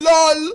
LOL!